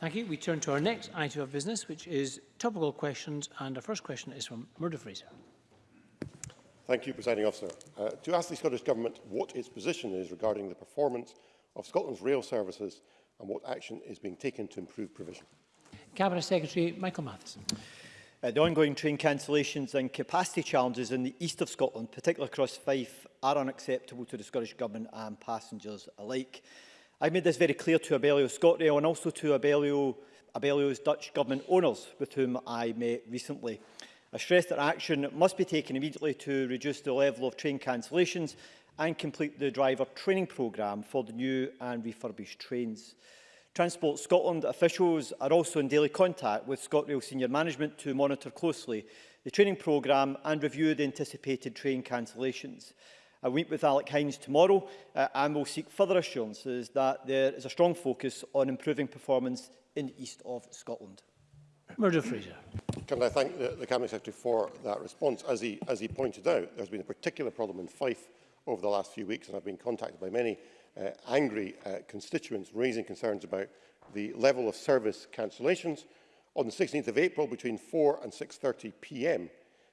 Thank you. We turn to our next item of business, which is topical questions. And our first question is from Murdo Fraser. Thank you, Presiding Officer. Uh, to ask the Scottish Government what its position is regarding the performance of Scotland's rail services and what action is being taken to improve provision. Cabinet Secretary Michael Matheson. Uh, the ongoing train cancellations and capacity challenges in the east of Scotland, particularly across Fife, are unacceptable to the Scottish Government and passengers alike. I made this very clear to Abellio ScotRail and also to Abellio, Abellio's Dutch government owners with whom I met recently. I stressed that action must be taken immediately to reduce the level of train cancellations and complete the driver training programme for the new and refurbished trains. Transport Scotland officials are also in daily contact with ScotRail senior management to monitor closely the training programme and review the anticipated train cancellations. I meet with Alec Hines tomorrow uh, and will seek further assurances that there is a strong focus on improving performance in the east of Scotland. Murdo Fraser. Can I thank the, the Cabinet Secretary for that response? As he, as he pointed out, there's been a particular problem in Fife over the last few weeks, and I've been contacted by many uh, angry uh, constituents raising concerns about the level of service cancellations. On the 16th of April, between 4 and 6.30pm,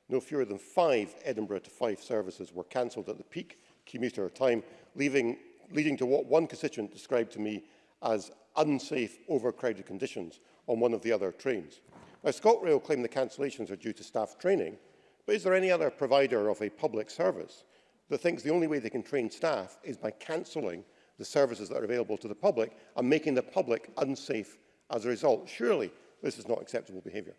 no fewer than five Edinburgh to Fife services were cancelled at the peak commuter time, leaving, leading to what one constituent described to me as unsafe, overcrowded conditions on one of the other trains. Now, ScotRail claim the cancellations are due to staff training, but is there any other provider of a public service that thinks the only way they can train staff is by cancelling the services that are available to the public and making the public unsafe as a result? Surely this is not acceptable behaviour.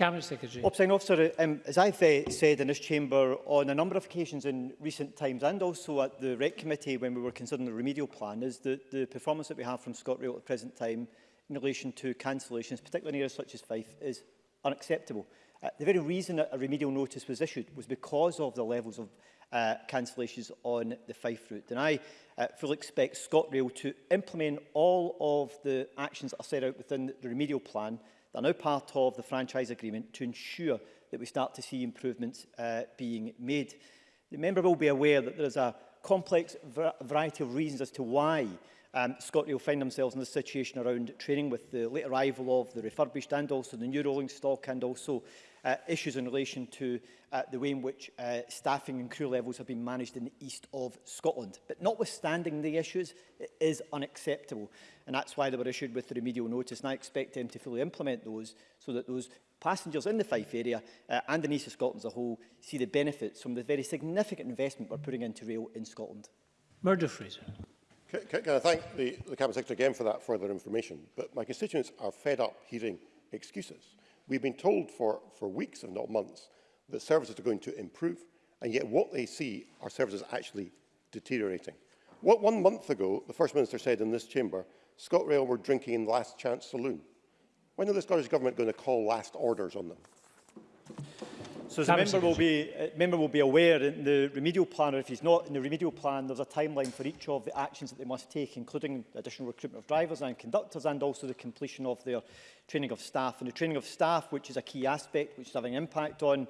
Cabinet Secretary. Opposing Officer, um, as I've uh, said in this chamber on a number of occasions in recent times and also at the REC Committee when we were considering the remedial plan is that the performance that we have from ScotRail at the present time in relation to cancellations, particularly in areas such as Fife, is unacceptable. Uh, the very reason that a remedial notice was issued was because of the levels of uh, cancellations on the Fife route. And I uh, fully expect ScotRail to implement all of the actions that are set out within the remedial plan that are now part of the franchise agreement to ensure that we start to see improvements uh, being made. The member will be aware that there is a complex variety of reasons as to why um, Scotland find themselves in this situation around training with the late arrival of the refurbished and also the new rolling stock and also uh, issues in relation to uh, the way in which uh, staffing and crew levels have been managed in the east of Scotland. But notwithstanding the issues, it is unacceptable and that's why they were issued with the remedial notice, and I expect them to fully implement those so that those passengers in the Fife area uh, and the East of Scotland as a whole see the benefits from the very significant investment we're putting into rail in Scotland. Murder Fraser. Can, can, can I thank the, the Cabinet Secretary again for that further information, but my constituents are fed up hearing excuses. We've been told for, for weeks, if not months, that services are going to improve, and yet what they see are services actually deteriorating. What, one month ago, the First Minister said in this chamber ScotRail were drinking in Last Chance Saloon. When are the Scottish Government going to call last orders on them? So the member will, be, uh, member will be aware in the remedial plan, or if he's not in the remedial plan, there's a timeline for each of the actions that they must take, including additional recruitment of drivers and conductors and also the completion of their training of staff. And the training of staff, which is a key aspect, which is having an impact on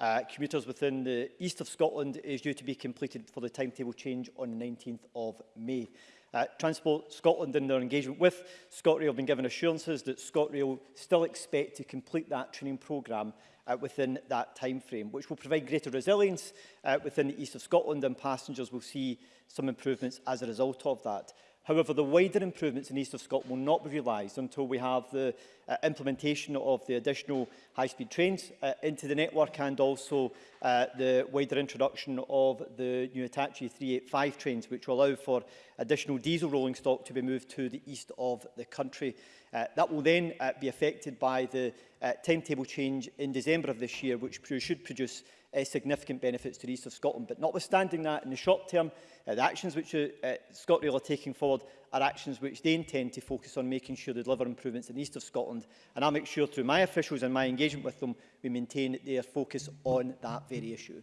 uh, commuters within the east of Scotland, is due to be completed for the timetable change on the 19th of May. Uh, Transport Scotland in their engagement with ScotRail have been given assurances that ScotRail still expect to complete that training programme uh, within that time frame, which will provide greater resilience uh, within the east of Scotland and passengers will see some improvements as a result of that. However, the wider improvements in east of Scotland will not be realised until we have the uh, implementation of the additional high-speed trains uh, into the network and also uh, the wider introduction of the new Hitachi 385 trains, which will allow for additional diesel rolling stock to be moved to the east of the country. Uh, that will then uh, be affected by the uh, timetable change in December of this year, which should produce uh, significant benefits to the east of Scotland. But notwithstanding that, in the short term, uh, the actions which uh, uh ScotRail are taking forward are actions which they intend to focus on making sure they deliver improvements in the east of Scotland. And I'll make sure through my officials and my engagement with them, we maintain their focus on that very issue.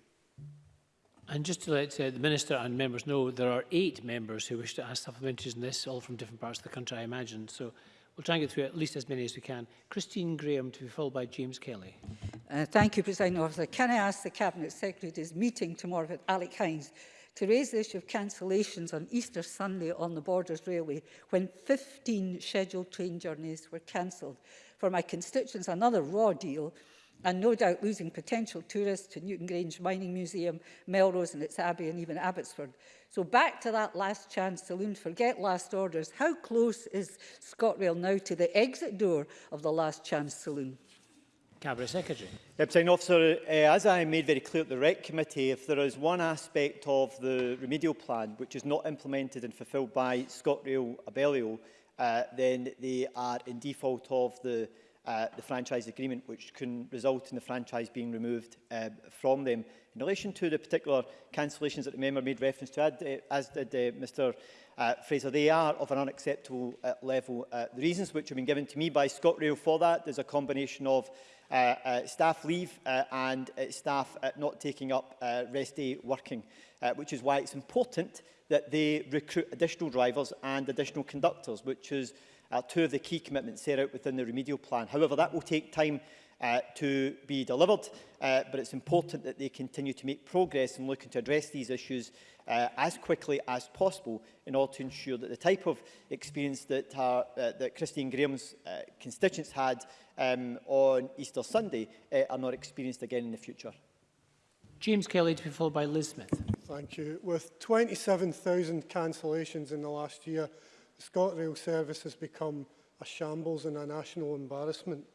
And just to let uh, the Minister and members know, there are eight members who wish to ask supplementaries in this, all from different parts of the country, I imagine. So We'll try and get through at least as many as we can. Christine Graham to be followed by James Kelly. Uh, thank you, President Officer. Can I ask the Cabinet Secretary at his meeting tomorrow with Alec Hines to raise the issue of cancellations on Easter Sunday on the Borders Railway when 15 scheduled train journeys were cancelled? For my constituents, another raw deal and no doubt losing potential tourists to Newton Grange Mining Museum, Melrose and its Abbey and even Abbotsford. So back to that last chance saloon, forget last orders. How close is ScotRail now to the exit door of the last chance saloon? Cabinet Secretary. Deputy Officer, uh, as I made very clear at the REC Committee, if there is one aspect of the remedial plan which is not implemented and fulfilled by ScotRail Abellio, uh, then they are in default of the uh, the franchise agreement, which can result in the franchise being removed uh, from them. In relation to the particular cancellations that the member made reference to, as uh, did uh, Mr uh, Fraser, they are of an unacceptable uh, level. Uh, the reasons which have been given to me by ScotRail for that is a combination of uh, uh, staff leave uh, and uh, staff uh, not taking up uh, rest day working, uh, which is why it's important that they recruit additional drivers and additional conductors, which is uh, two of the key commitments set out within the remedial plan. However, that will take time uh, to be delivered, uh, but it's important that they continue to make progress in looking to address these issues uh, as quickly as possible in order to ensure that the type of experience that, uh, uh, that Christine Graham's uh, constituents had um, on Easter Sunday uh, are not experienced again in the future. James Kelly to be followed by Liz Smith. Thank you. With 27,000 cancellations in the last year, ScotRail service has become a shambles and a national embarrassment.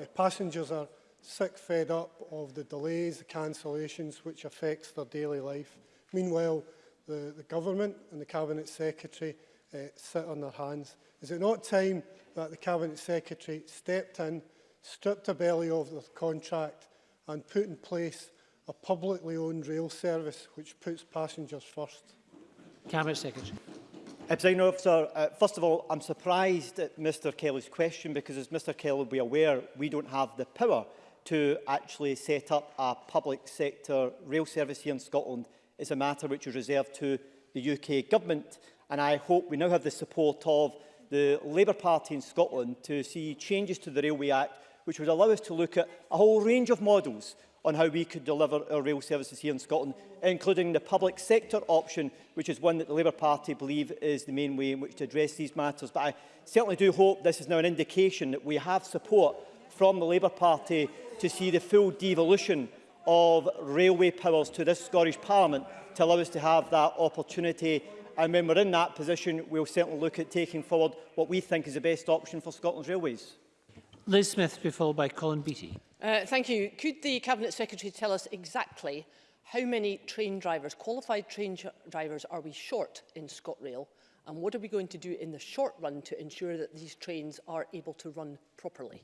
Uh, passengers are sick fed up of the delays, the cancellations which affects their daily life. Meanwhile, the, the government and the Cabinet Secretary uh, sit on their hands. Is it not time that the Cabinet Secretary stepped in, stripped a belly of the contract and put in place a publicly owned rail service which puts passengers first? Cabinet Secretary. President Officer, uh, first of all, I'm surprised at Mr Kelly's question because, as Mr Kelly will be aware, we don't have the power to actually set up a public sector rail service here in Scotland. It's a matter which is reserved to the UK Government, and I hope we now have the support of the Labour Party in Scotland to see changes to the Railway Act which would allow us to look at a whole range of models on how we could deliver our rail services here in Scotland, including the public sector option, which is one that the Labour Party believe is the main way in which to address these matters. But I certainly do hope this is now an indication that we have support from the Labour Party to see the full devolution of railway powers to this Scottish Parliament to allow us to have that opportunity. And when we're in that position, we'll certainly look at taking forward what we think is the best option for Scotland's railways. Liz Smith, be followed by Colin Beattie. Uh, thank you. Could the Cabinet Secretary tell us exactly how many train drivers, qualified train drivers, are we short in ScotRail? And what are we going to do in the short run to ensure that these trains are able to run properly?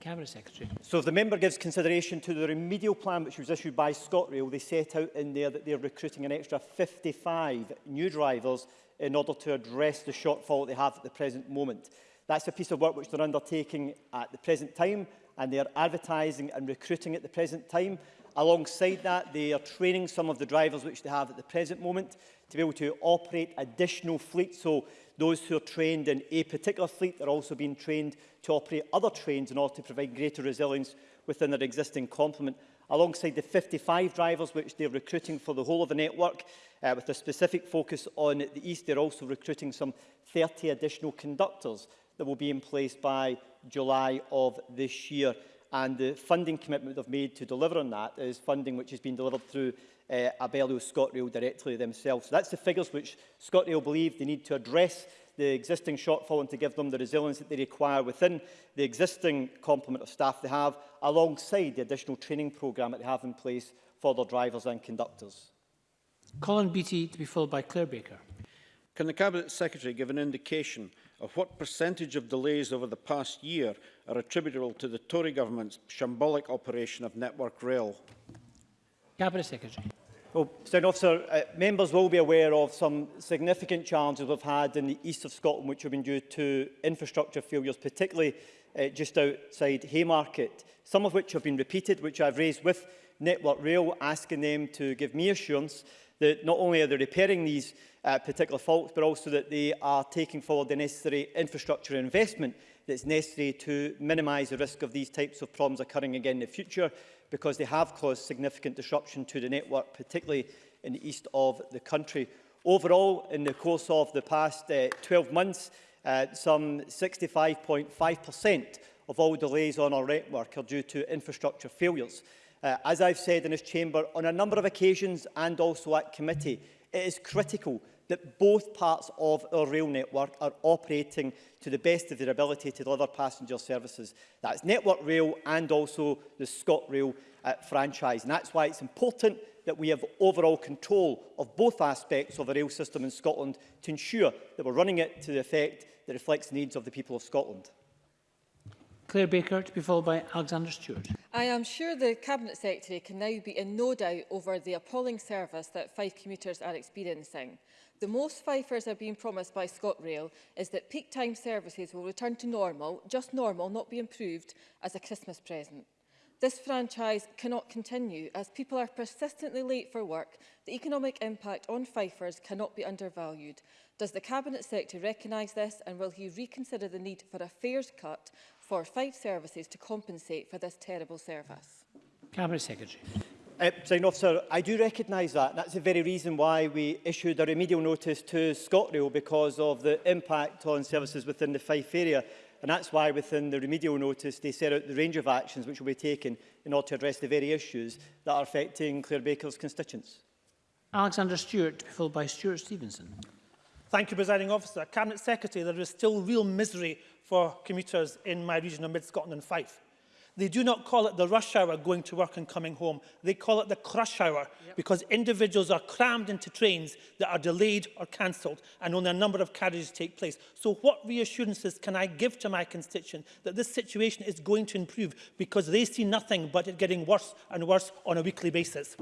Cabinet Secretary. So if the member gives consideration to the remedial plan which was issued by ScotRail, they set out in there that they're recruiting an extra 55 new drivers in order to address the shortfall they have at the present moment. That's a piece of work which they're undertaking at the present time and they are advertising and recruiting at the present time. Alongside that, they are training some of the drivers which they have at the present moment to be able to operate additional fleets. So those who are trained in a particular fleet are also being trained to operate other trains in order to provide greater resilience within their existing complement. Alongside the 55 drivers which they're recruiting for the whole of the network, uh, with a specific focus on the east, they're also recruiting some 30 additional conductors that will be in place by July of this year. And the funding commitment they've made to deliver on that is funding which has been delivered through uh, Abellio ScotRail directly themselves. So that's the figures which ScotRail believe they need to address the existing shortfall and to give them the resilience that they require within the existing complement of staff they have, alongside the additional training programme that they have in place for their drivers and conductors. Colin Beattie to be followed by Claire Baker. Can the Cabinet Secretary give an indication of what percentage of delays over the past year are attributable to the Tory government's shambolic operation of Network Rail? Cabinet Secretary. Well, Senator Officer, uh, members will be aware of some significant challenges we've had in the east of Scotland which have been due to infrastructure failures, particularly uh, just outside Haymarket, some of which have been repeated, which I've raised with Network Rail, asking them to give me assurance that not only are they repairing these uh, particular faults, but also that they are taking forward the necessary infrastructure investment that's necessary to minimise the risk of these types of problems occurring again in the future, because they have caused significant disruption to the network, particularly in the east of the country. Overall, in the course of the past uh, 12 months, uh, some 65.5% of all delays on our network are due to infrastructure failures. Uh, as I've said in this chamber on a number of occasions and also at committee, it is critical that both parts of our rail network are operating to the best of their ability to deliver passenger services. That's Network Rail and also the ScotRail uh, franchise. And that's why it's important that we have overall control of both aspects of the rail system in Scotland to ensure that we're running it to the effect that reflects the needs of the people of Scotland. Claire Baker to be followed by Alexander Stewart. I am sure the Cabinet Secretary can now be in no doubt over the appalling service that five commuters are experiencing. The most Fifers are being promised by ScotRail is that peak time services will return to normal, just normal, not be improved, as a Christmas present. This franchise cannot continue as people are persistently late for work. The economic impact on Fifers cannot be undervalued. Does the Cabinet Secretary recognise this and will he reconsider the need for a fares cut for five services to compensate for this terrible service? Cabinet Secretary. Uh, Sign officer, I do recognise that. That's the very reason why we issued a remedial notice to ScotRail because of the impact on services within the Fife area. And that's why within the remedial notice they set out the range of actions which will be taken in order to address the very issues that are affecting Clare Baker's constituents. Alexander Stewart, followed by Stuart Stevenson. Thank you, Presiding Officer. Cabinet Secretary, there is still real misery for commuters in my region of Mid-Scotland and Fife. They do not call it the rush hour going to work and coming home. They call it the crush hour yep. because individuals are crammed into trains that are delayed or cancelled and only a number of carriages take place. So what reassurances can I give to my constituent that this situation is going to improve because they see nothing but it getting worse and worse on a weekly basis?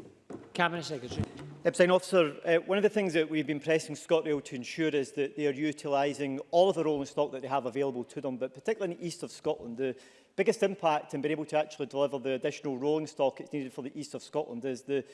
Cabinet Secretary. Presiding Officer, uh, one of the things that we've been pressing ScotRail to ensure is that they are utilising all of the rolling stock that they have available to them, but particularly in the east of Scotland. The biggest impact in being able to actually deliver the additional rolling stock that's needed for the east of Scotland is the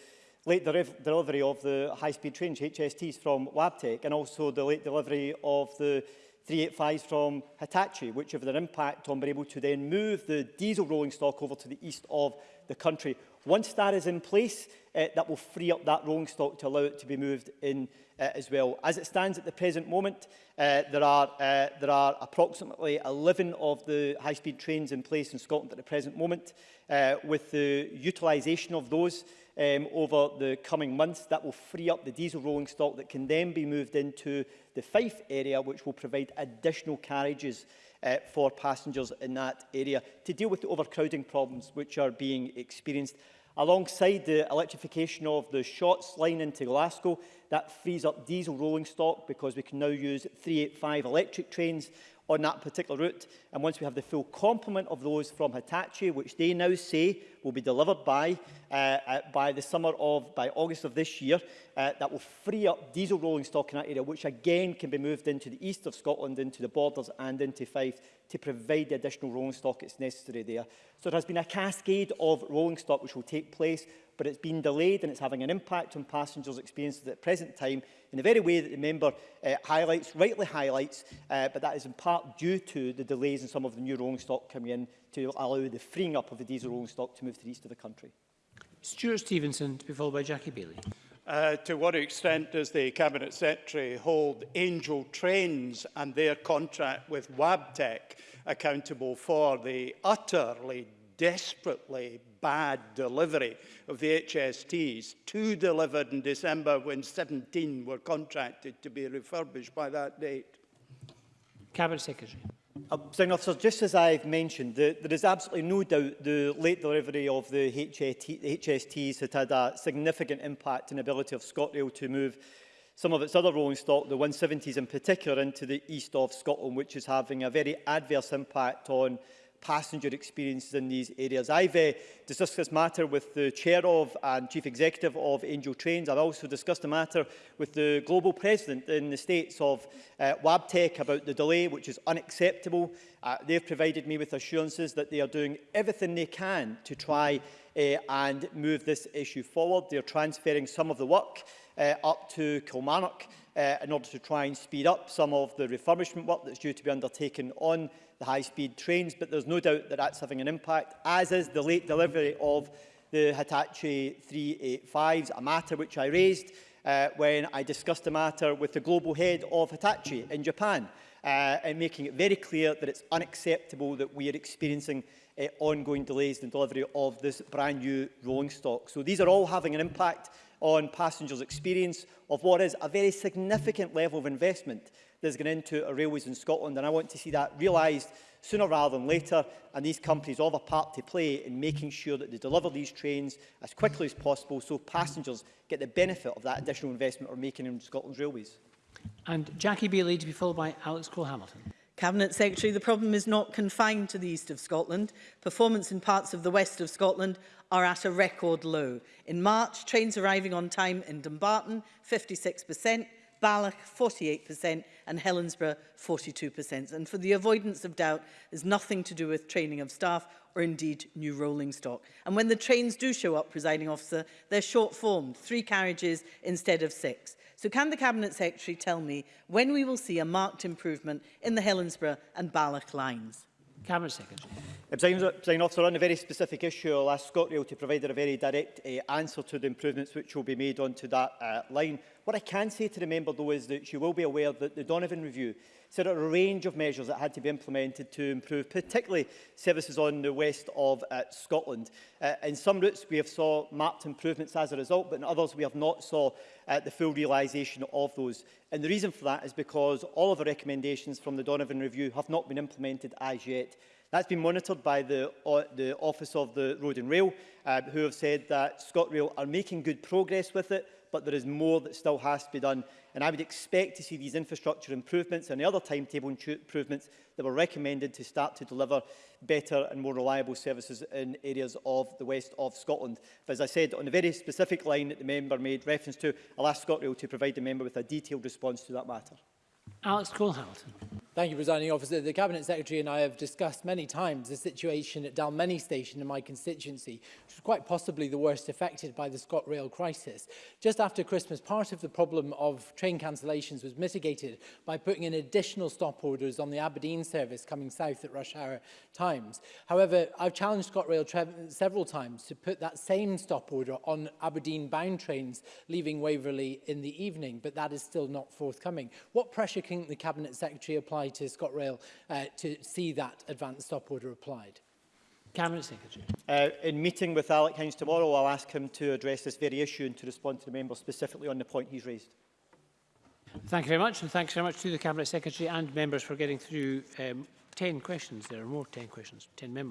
late delivery of the high-speed trains, HSTs, from Wabtec, and also the late delivery of the 385s from Hitachi, which have an impact on being able to then move the diesel rolling stock over to the east of the country. Once that is in place, uh, that will free up that rolling stock to allow it to be moved in uh, as well. As it stands at the present moment, uh, there, are, uh, there are approximately 11 of the high-speed trains in place in Scotland at the present moment. Uh, with the utilisation of those um, over the coming months, that will free up the diesel rolling stock that can then be moved into the Fife area, which will provide additional carriages uh, for passengers in that area to deal with the overcrowding problems which are being experienced. Alongside the electrification of the Shots line into Glasgow, that frees up diesel rolling stock because we can now use 385 electric trains on that particular route. And once we have the full complement of those from Hitachi, which they now say will be delivered by, uh, uh, by the summer of, by August of this year. Uh, that will free up diesel rolling stock in that area, which again can be moved into the east of Scotland, into the borders and into Fife to provide the additional rolling stock that's necessary there. So there has been a cascade of rolling stock which will take place, but it's been delayed and it's having an impact on passengers' experiences at present time in the very way that the member uh, highlights, rightly highlights, uh, but that is in part due to the delays in some of the new rolling stock coming in to allow the freeing up of the diesel rolling stock to move to the east of the country? Stuart Stevenson, to be followed by Jackie Bailey. Uh, to what extent does the Cabinet Secretary hold Angel Trains and their contract with Wabtec accountable for the utterly desperately bad delivery of the HSTs, two delivered in December when 17 were contracted to be refurbished by that date? Cabinet Secretary. Uh, officer, just as I've mentioned, the, there is absolutely no doubt the late delivery of the, HST, the HSTs had had a significant impact on the ability of ScotRail to move some of its other rolling stock, the 170s in particular, into the east of Scotland, which is having a very adverse impact on passenger experiences in these areas. I've uh, discussed this matter with the chair of and chief executive of Angel Trains. I've also discussed the matter with the global president in the States of uh, Wabtec about the delay, which is unacceptable. Uh, they've provided me with assurances that they are doing everything they can to try uh, and move this issue forward. They're transferring some of the work uh, up to Kilmarnock uh, in order to try and speed up some of the refurbishment work that's due to be undertaken on the high-speed trains, but there's no doubt that that's having an impact, as is the late delivery of the Hitachi 385s, a matter which I raised uh, when I discussed the matter with the global head of Hitachi in Japan, uh, and making it very clear that it's unacceptable that we are experiencing uh, ongoing delays in the delivery of this brand new rolling stock. So these are all having an impact on passengers' experience of what is a very significant level of investment that's going into our railways in Scotland. And I want to see that realised sooner rather than later. And these companies all have a part to play in making sure that they deliver these trains as quickly as possible so passengers get the benefit of that additional investment we're making in Scotland's railways. And Jackie Bailey to be followed by Alex Cole-Hamilton. Cabinet Secretary, the problem is not confined to the east of Scotland. Performance in parts of the west of Scotland are at a record low. In March, trains arriving on time in Dumbarton, 56%, Balloch 48% and Helensburgh 42%. And for the avoidance of doubt is nothing to do with training of staff or indeed new rolling stock. And when the trains do show up, presiding officer, they're short formed, three carriages instead of six. So can the Cabinet Secretary tell me when we will see a marked improvement in the Helensburgh and Balloch lines? Cabinet Secretary. President Officer, on a very specific issue, I'll ask ScotRail to provide a very direct uh, answer to the improvements which will be made onto that uh, line. What I can say to the member, though, is that she will be aware that the Donovan Review set out a range of measures that had to be implemented to improve, particularly services on the west of uh, Scotland. Uh, in some routes, we have saw marked improvements as a result, but in others, we have not saw uh, the full realisation of those. And the reason for that is because all of the recommendations from the Donovan Review have not been implemented as yet. That's been monitored by the, the Office of the Road and Rail, um, who have said that ScotRail are making good progress with it, but there is more that still has to be done. And I would expect to see these infrastructure improvements and the other timetable improvements that were recommended to start to deliver better and more reliable services in areas of the west of Scotland. But as I said, on the very specific line that the member made reference to, I'll ask ScotRail to provide the member with a detailed response to that matter. Alex Cole-Hamilton. Thank you, Presiding Officer. The Cabinet Secretary and I have discussed many times the situation at Dalmeny Station in my constituency, which was quite possibly the worst affected by the ScotRail crisis. Just after Christmas, part of the problem of train cancellations was mitigated by putting in additional stop orders on the Aberdeen service coming south at rush hour times. However, I've challenged ScotRail several times to put that same stop order on Aberdeen-bound trains leaving Waverley in the evening, but that is still not forthcoming. What pressure can the Cabinet Secretary apply apply to ScotRail uh, to see that advance stop order applied? Cabinet Secretary. Uh, in meeting with Alec Hines tomorrow, I'll ask him to address this very issue and to respond to the member specifically on the point he's raised. Thank you very much, and thanks very much to the Cabinet Secretary and members for getting through um, 10 questions. There are more 10 questions, 10 members.